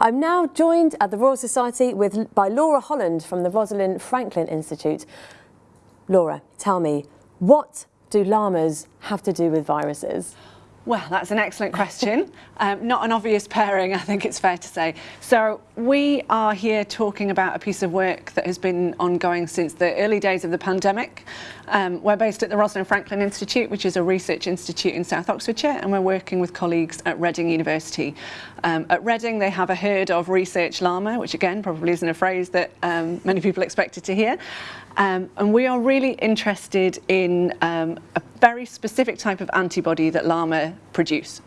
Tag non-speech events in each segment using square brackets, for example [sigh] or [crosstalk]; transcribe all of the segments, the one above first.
I'm now joined at the Royal Society with, by Laura Holland from the Rosalind Franklin Institute. Laura, tell me, what do llamas have to do with viruses? Well, that's an excellent question. [laughs] um, not an obvious pairing, I think it's fair to say. So we are here talking about a piece of work that has been ongoing since the early days of the pandemic. Um, we're based at the Rosalind Franklin Institute, which is a research institute in South Oxfordshire, and we're working with colleagues at Reading University. Um, at Reading, they have a herd of research llama, which again, probably isn't a phrase that um, many people expected to hear. Um, and we are really interested in um, a very specific type of antibody that llama produce.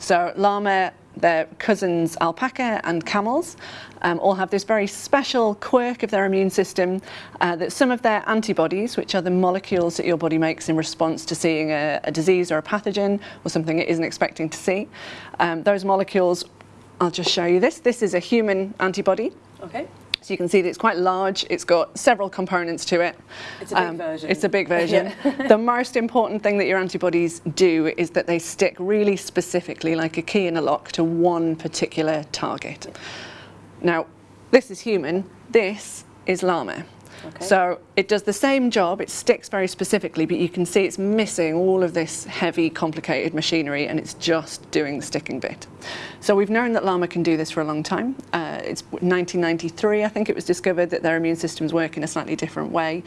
So llama, their cousins alpaca and camels um, all have this very special quirk of their immune system uh, that some of their antibodies, which are the molecules that your body makes in response to seeing a, a disease or a pathogen or something it isn't expecting to see, um, those molecules, I'll just show you this. This is a human antibody. Okay. So you can see that it's quite large, it's got several components to it. It's a big um, version. It's a big version. [laughs] the most important thing that your antibodies do is that they stick really specifically, like a key in a lock, to one particular target. Now, this is human, this is llama. Okay. So it does the same job, it sticks very specifically, but you can see it's missing all of this heavy, complicated machinery and it's just doing the sticking bit. So we've known that llama can do this for a long time. Uh, it's 1993, I think it was discovered that their immune systems work in a slightly different way.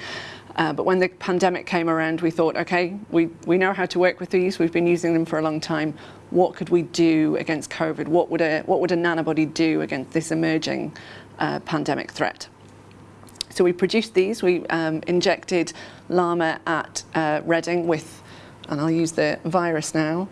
Uh, but when the pandemic came around, we thought, okay, we, we know how to work with these. We've been using them for a long time. What could we do against COVID? What would a, what would a nanobody do against this emerging uh, pandemic threat? So we produced these, we um, injected llama at uh, Reading with, and I'll use the virus now,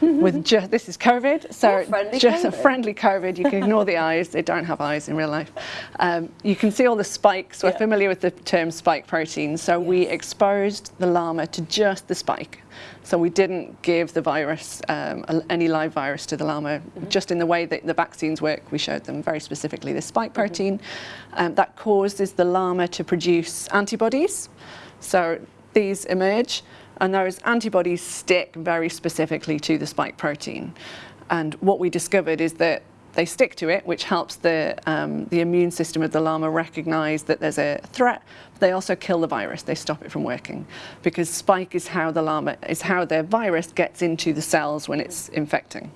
with just, this is COVID, so just COVID. a friendly COVID, you can ignore the eyes, they don't have eyes in real life. Um, you can see all the spikes, we're yeah. familiar with the term spike protein, so yes. we exposed the llama to just the spike. So we didn't give the virus, um, any live virus to the llama, mm -hmm. just in the way that the vaccines work. We showed them very specifically the spike mm-hmm. protein. Mm -hmm. um, that causes the llama to produce antibodies. So these emerge, and those antibodies stick very specifically to the spike protein. And what we discovered is that they stick to it, which helps the, um, the immune system of the llama recognize that there's a threat. They also kill the virus. They stop it from working because spike is how the llama, is how the virus gets into the cells when it's infecting.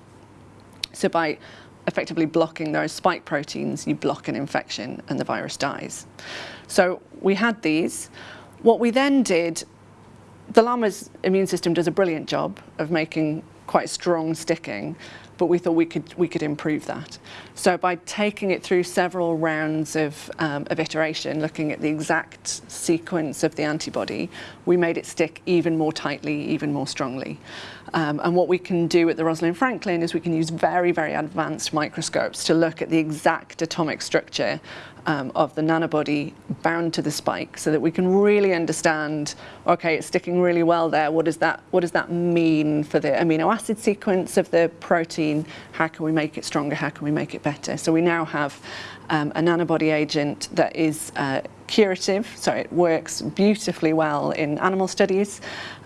So by effectively blocking those spike proteins, you block an infection and the virus dies. So we had these. What we then did, the llama's immune system does a brilliant job of making quite strong sticking, but we thought we could we could improve that. So by taking it through several rounds of, um, of iteration, looking at the exact sequence of the antibody, we made it stick even more tightly, even more strongly. Um, and what we can do at the Rosalind Franklin is we can use very, very advanced microscopes to look at the exact atomic structure um, of the nanobody bound to the spike so that we can really understand, okay, it's sticking really well there. What does that, what does that mean for the amino acid sequence of the protein? How can we make it stronger? How can we make it better? So we now have um, a nanobody agent that is uh, curative, so it works beautifully well in animal studies.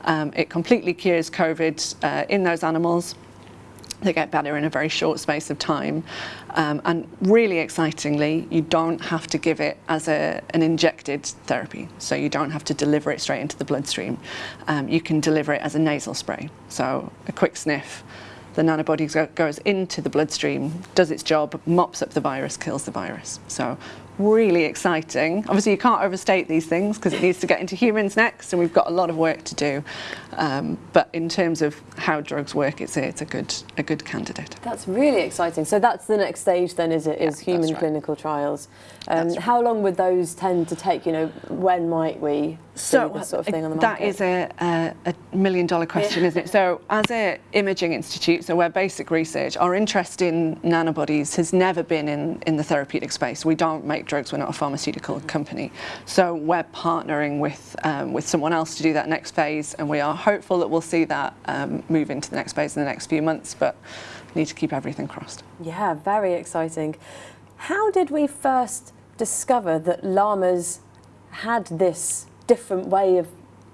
Um, it completely cures COVID uh, in those animals. They get better in a very short space of time. Um, and really excitingly, you don't have to give it as a, an injected therapy. So you don't have to deliver it straight into the bloodstream. Um, you can deliver it as a nasal spray. So a quick sniff, the nanobody goes into the bloodstream, does its job, mops up the virus, kills the virus. So really exciting. Obviously, you can't overstate these things because it needs to get into humans next, and we've got a lot of work to do. Um, but in terms of how drugs work, it's a, it's a good a good candidate. That's really exciting. So that's the next stage, then, is it? Is yeah, human right. clinical trials? Um, right. How long would those tend to take? You know, when might we so this sort of thing on the market? That is a, a, a million dollar question, yeah. isn't it? So as an imaging institute, so we're basic research, our interest in nanobodies has never been in, in the therapeutic space. We don't make drugs, we're not a pharmaceutical company. So we're partnering with, um, with someone else to do that next phase and we are hopeful that we'll see that um, move into the next phase in the next few months, but need to keep everything crossed. Yeah, very exciting. How did we first discover that llamas had this different way of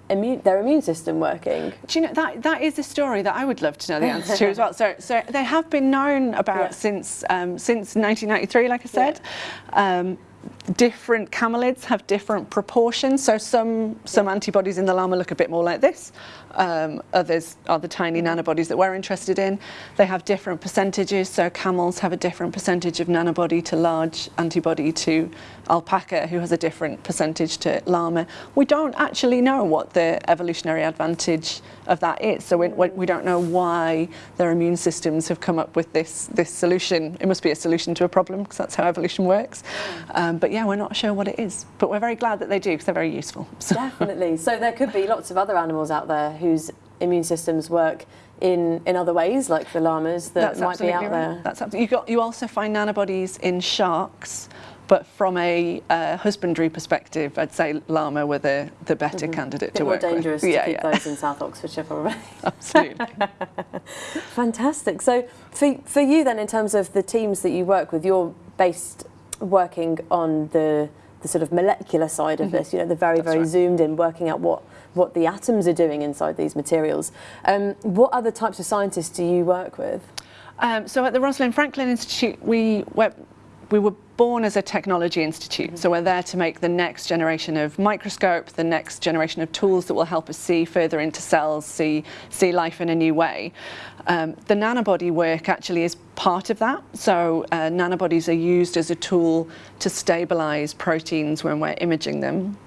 immune, their immune system working? Do you know that that is a story that I would love to know the answer to as [laughs] well. So so they have been known about Yeah. since um, since 1993, like I said. Um, different camelids have different proportions. So some some antibodies in the llama look a bit more like this. Um, others are the tiny nanobodies that we're interested in. They have different percentages. So camels have a different percentage of nanobody to large antibody to alpaca, who has a different percentage to llama. We don't actually know what the evolutionary advantage of that is. So we, we we don't know why their immune systems have come up with this this solution. It must be a solution to a problem because that's how evolution works. Um, but yeah, we're not sure what it is. But we're very glad that they do because they're very useful. So. Definitely. So there could be lots of other animals out there whose immune systems work in, in other ways, like the llamas that That's might be out absolutely there. That's absolutely. You, got, you also find nanobodies in sharks, but from a uh, husbandry perspective, I'd say llama were the, the better candidate Mm-hmm. Bit to more work dangerous with. to Yeah, keep yeah, those in South Oxfordshire, probably. [laughs] [laughs] absolutely. Fantastic. So for, for you then, in terms of the teams that you work with, you're based working on the, the sort of molecular side of this, you know, the very. That's very right. zoomed in, working out what, what the atoms are doing inside these materials. Um, what other types of scientists do you work with? Um, so at the Rosalind Franklin Institute, we were, we were born as a technology institute. So we're there to make the next generation of microscope, the next generation of tools that will help us see further into cells, see, see life in a new way. Um, the nanobody work actually is part of that. So uh, nanobodies are used as a tool to stabilize proteins when we're imaging them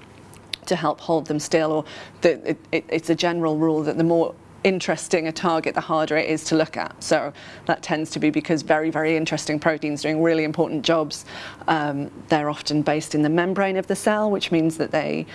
to help hold them still or the, it, it, it's a general rule that the more interesting a target the harder it is to look at. So that tends to be because very very interesting proteins doing really important jobs. Um, they're often based in the membrane of the cell which means that they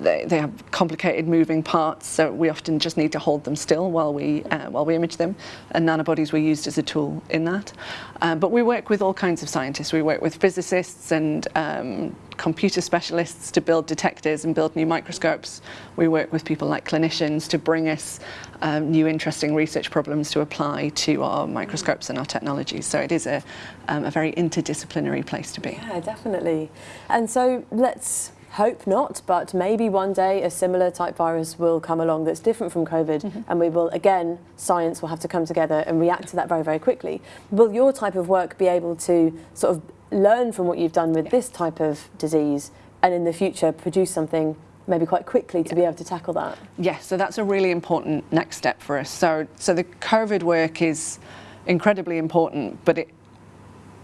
they, they have complicated moving parts, so we often just need to hold them still while we uh, while we image them. And nanobodies were used as a tool in that. Um, but we work with all kinds of scientists. We work with physicists and um, computer specialists to build detectors and build new microscopes. We work with people like clinicians to bring us um, new interesting research problems to apply to our microscopes and our technologies. So it is a, um, a very interdisciplinary place to be. Yeah, definitely. And so let's hope not, but maybe one day a similar type virus will come along that's different from COVID, Mm-hmm. and we will, again, science will have to come together and react to that very, very quickly. Will your type of work be able to sort of learn from what you've done with this type of disease and in the future produce something maybe quite quickly to be able to tackle that? Yes, so that's a really important next step for us. So, so the COVID work is incredibly important, but it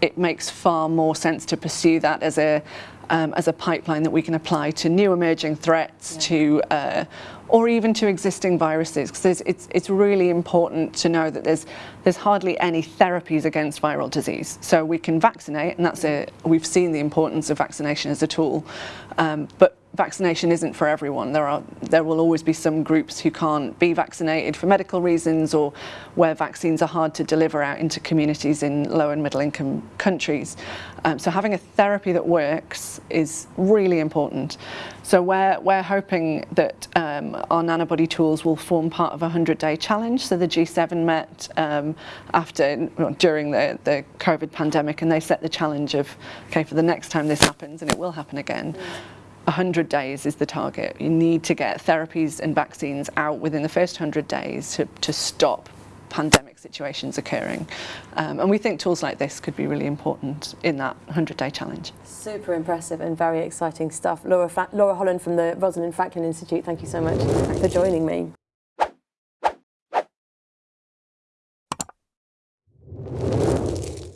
it makes far more sense to pursue that as a um, as a pipeline that we can apply to new emerging threats, to uh, or even to existing viruses. Because it's it's really important to know that there's there's hardly any therapies against viral disease. So we can vaccinate, and that's a we've seen the importance of vaccination as a tool, um, but vaccination isn't for everyone. There are there will always be some groups who can't be vaccinated for medical reasons or where vaccines are hard to deliver out into communities in low and middle income countries. Um, so having a therapy that works is really important. So we're, we're hoping that um, our nanobody tools will form part of a 100-day challenge. So the G7 met um, after, during the, the COVID pandemic and they set the challenge of, okay, for the next time this happens, and it will happen again, 100 days is the target. You need to get therapies and vaccines out within the first 100 days to, to stop pandemic situations occurring. Um, and we think tools like this could be really important in that 100-day challenge. Super impressive and very exciting stuff. Laura, Laura Holland from the Rosalind Franklin Institute, thank you so much for joining me.